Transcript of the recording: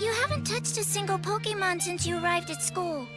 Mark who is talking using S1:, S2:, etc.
S1: You haven't touched a single Pokemon since you arrived at school.